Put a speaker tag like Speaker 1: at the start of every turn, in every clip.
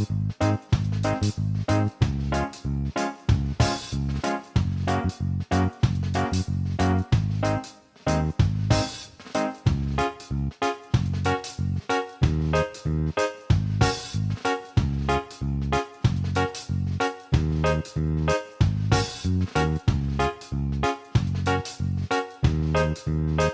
Speaker 1: Thank mm -hmm. you.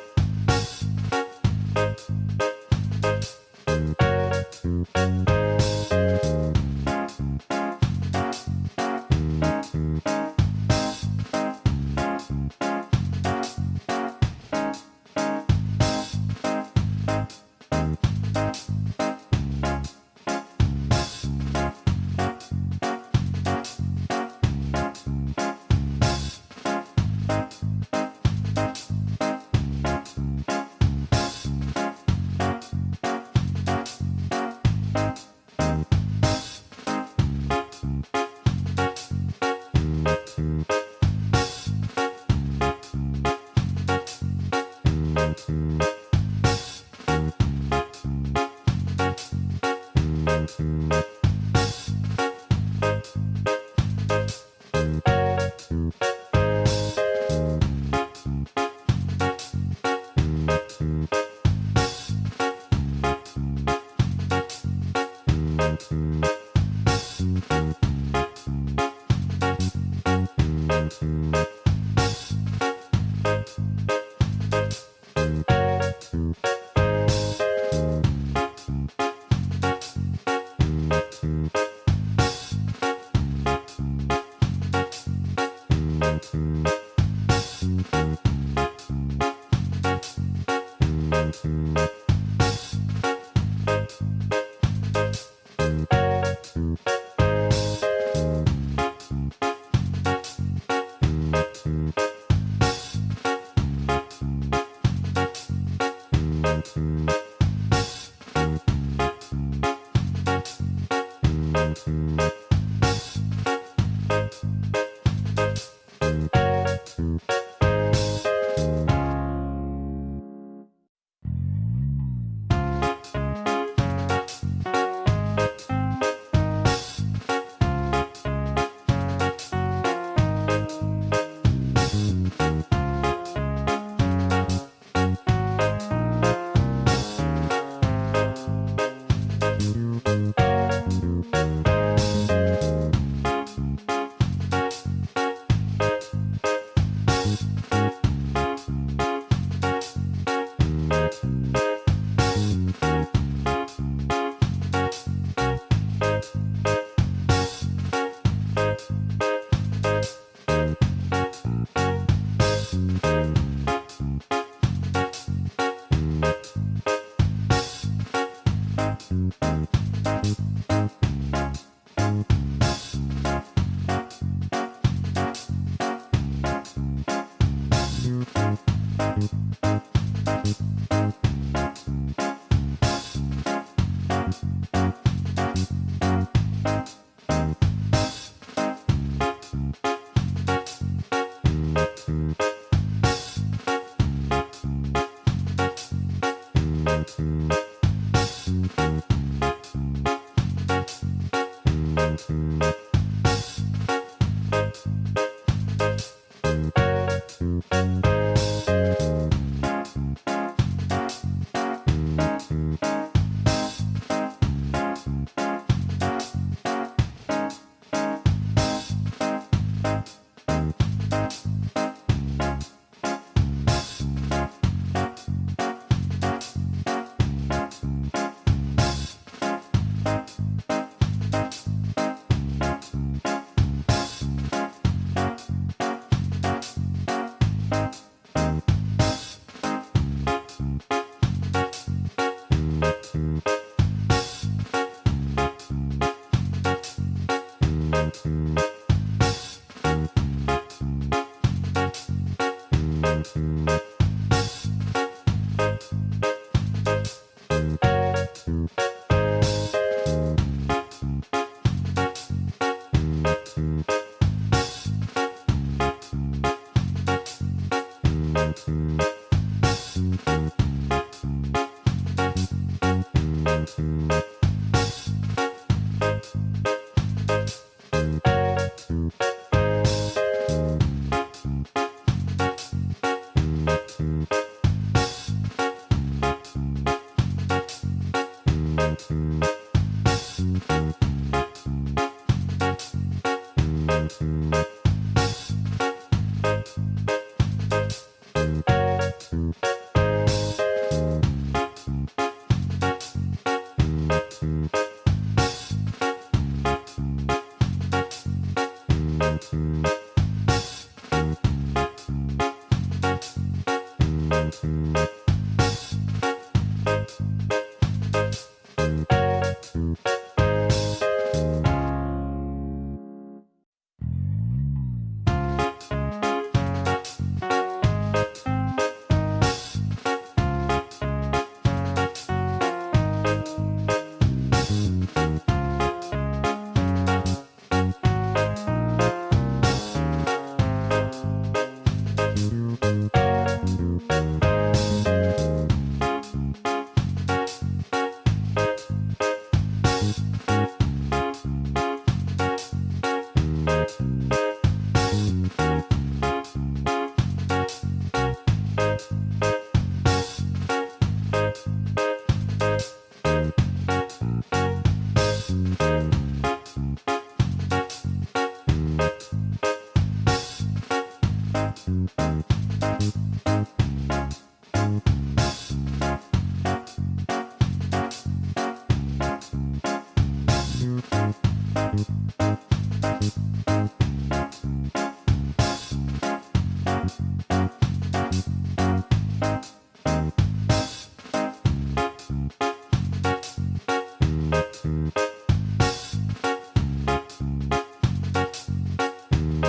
Speaker 1: Thank you. Mm-hmm. Thank you.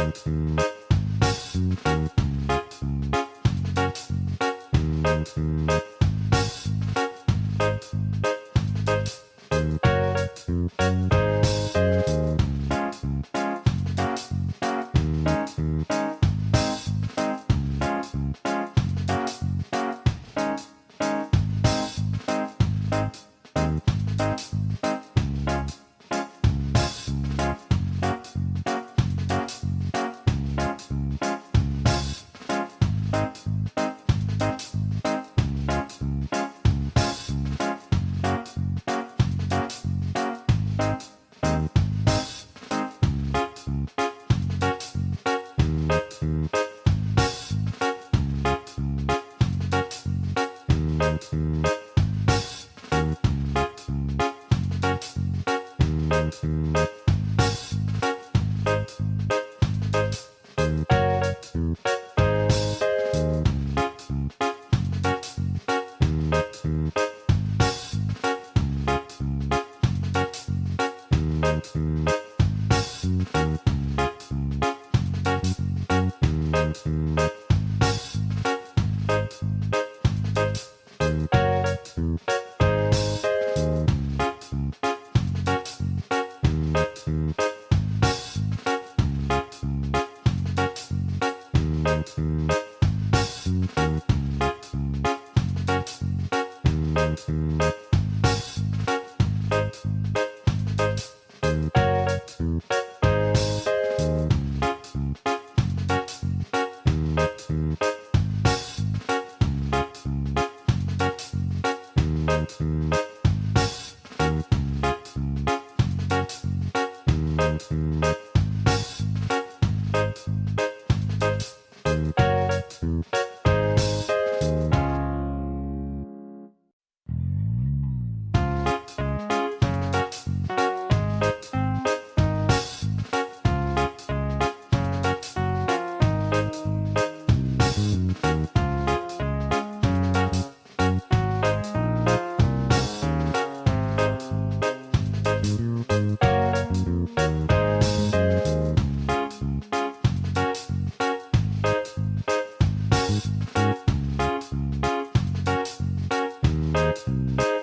Speaker 2: Thank mm -hmm. you. you.